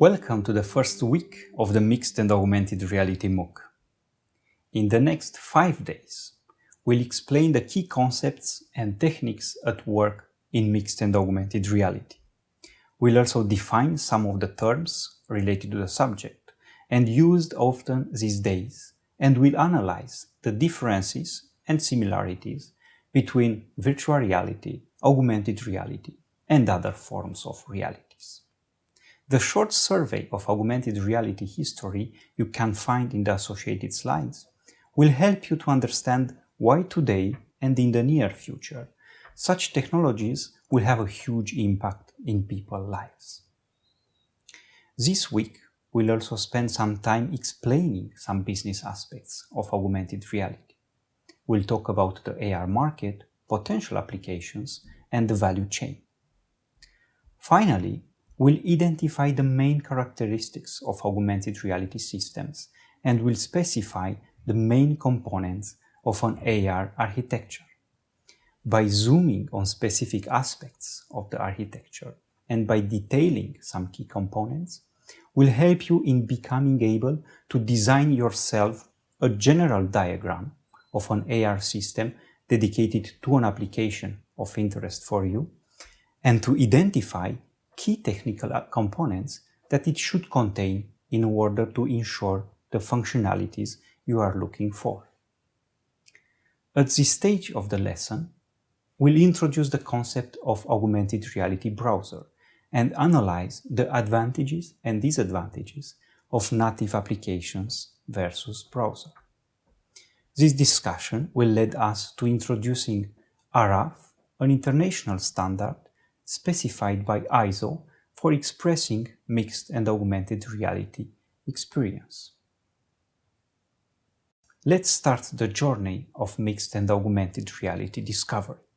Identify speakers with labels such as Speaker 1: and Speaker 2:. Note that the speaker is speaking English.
Speaker 1: Welcome to the first week of the Mixed and Augmented Reality MOOC. In the next five days, we'll explain the key concepts and techniques at work in mixed and augmented reality. We'll also define some of the terms related to the subject and used often these days, and we'll analyze the differences and similarities between virtual reality, augmented reality, and other forms of realities. The short survey of augmented reality history you can find in the associated slides will help you to understand why today and in the near future such technologies will have a huge impact in people's lives. This week, we'll also spend some time explaining some business aspects of augmented reality. We'll talk about the AR market, potential applications, and the value chain. Finally, will identify the main characteristics of augmented reality systems and will specify the main components of an AR architecture. By zooming on specific aspects of the architecture and by detailing some key components, will help you in becoming able to design yourself a general diagram of an AR system dedicated to an application of interest for you and to identify key technical components that it should contain in order to ensure the functionalities you are looking for. At this stage of the lesson, we'll introduce the concept of augmented reality browser and analyze the advantages and disadvantages of native applications versus browser. This discussion will lead us to introducing ARAF, an international standard specified by ISO for expressing mixed and augmented reality experience. Let's start the journey of mixed and augmented reality discovery.